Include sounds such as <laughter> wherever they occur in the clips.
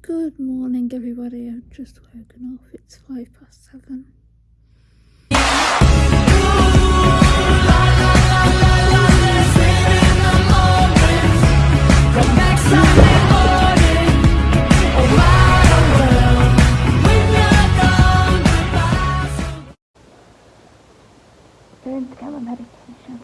Good morning, everybody. I've just woken up. It's five past seven. Going to get my medication.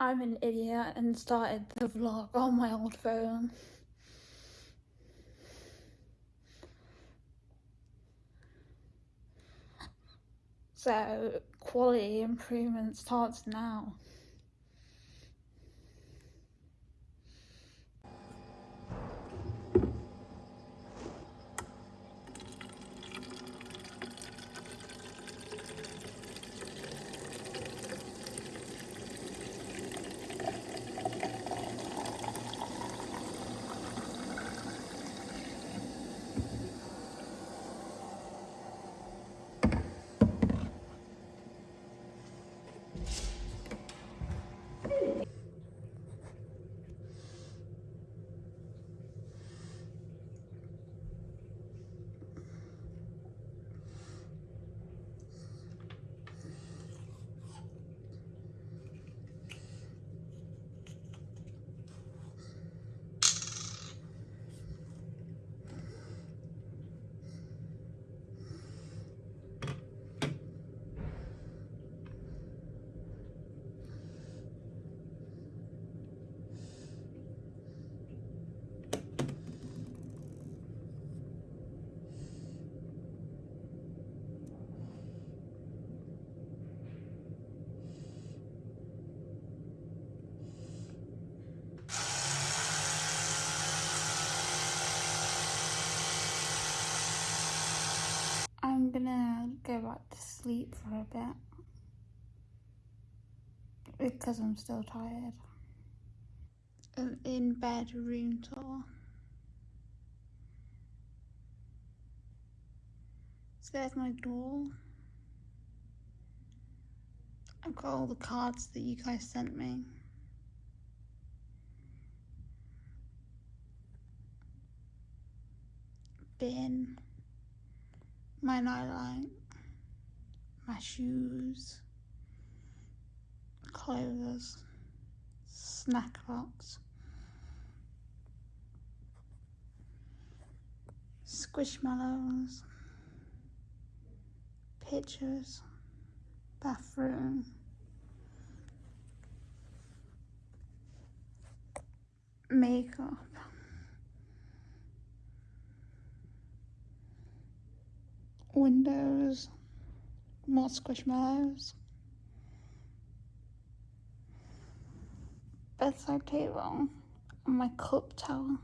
I'm an idiot and started the vlog on my old phone. So quality improvement starts now. I'm gonna go back to sleep for a bit because I'm still tired. An in bed room tour. So there's my door. I've got all the cards that you guys sent me. Bin. My nightlight. My shoes. Clothes. Snack box. Squishmallows. Pictures. Bathroom. Makeup. Windows. More squishmallows. Bedside table. And my cup tower.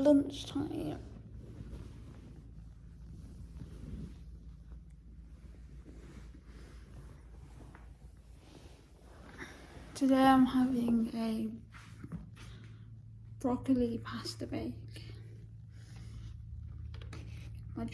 Lunchtime. Today I'm having a broccoli pasta bake. My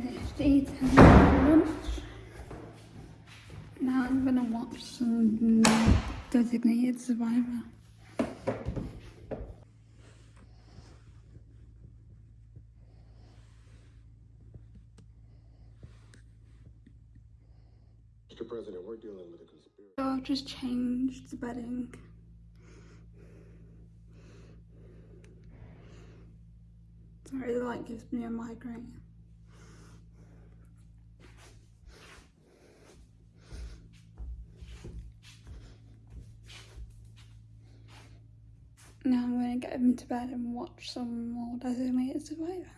drink. Just finished eating lunch. Now I'm gonna watch some Designated Survivor. Mr. President, we're dealing with a conspiracy. So I've just changed the bedding. Sorry, the light gives me a migraine. Now I'm to bed and watch some more Designated Survivor.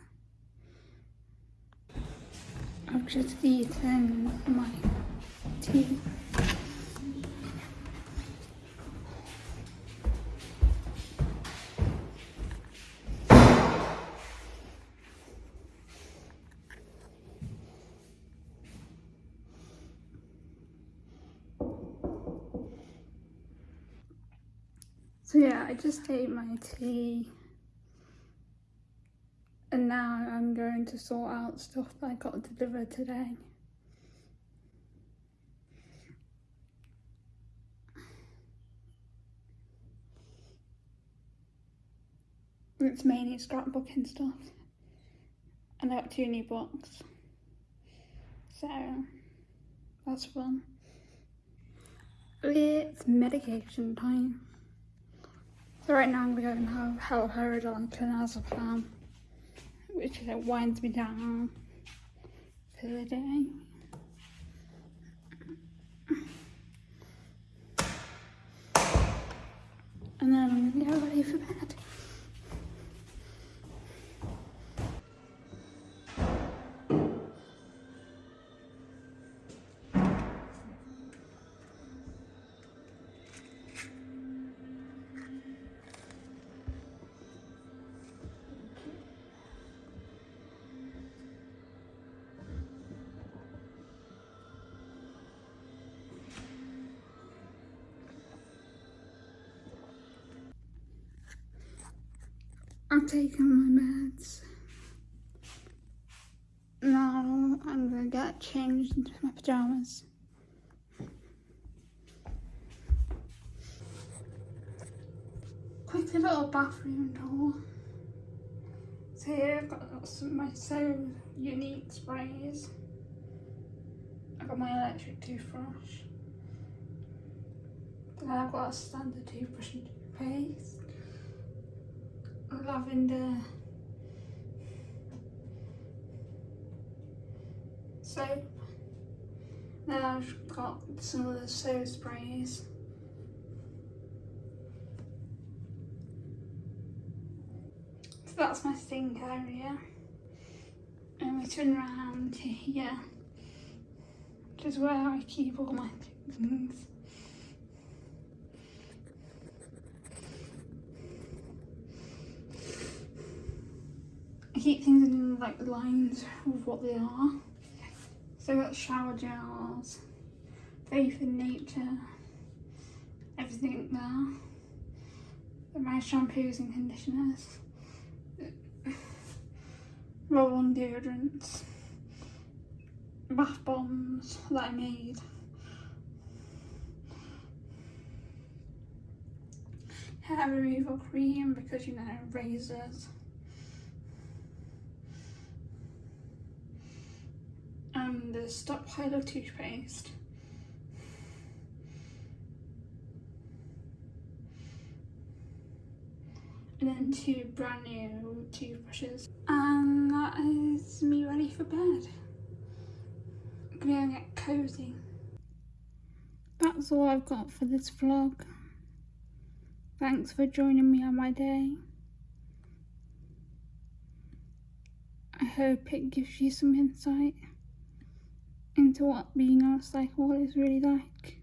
I've just eaten my tea. So yeah, I just ate my tea. And now I'm going to sort out stuff that I got delivered today. It's mainly scrapbooking stuff. And I got two new books. So that's fun. It's medication time. So right now I'm gonna go and have haloperidol and clonazepam, which like, winds me down for the day. And then I'm gonna get ready for bed. I've taken my meds. Now I'm gonna get changed into my pajamas. Quick little bathroom tour. So here I've got some my so unique sprays. I've got my electric toothbrush. Then I've got a standard toothbrush and toothpaste lavender soap. Then I've got some of the soap sprays. So that's my sink area. And we turn around <laughs> here, which is where I keep all my things. Keep things in like the lines of what they are. So I've got shower gels, faith in nature, everything there. My shampoos and conditioners, <sighs> roll-on deodorants, bath bombs that I made. Hair removal cream because you know razors. And the stockpile of toothpaste. and then two brand new toothbrushes. And that is me ready for bed. I'm gonna get cozy. That's all I've got for this vlog. Thanks for joining me on my day. I hope it gives you some insight into what being on a cycle is really like.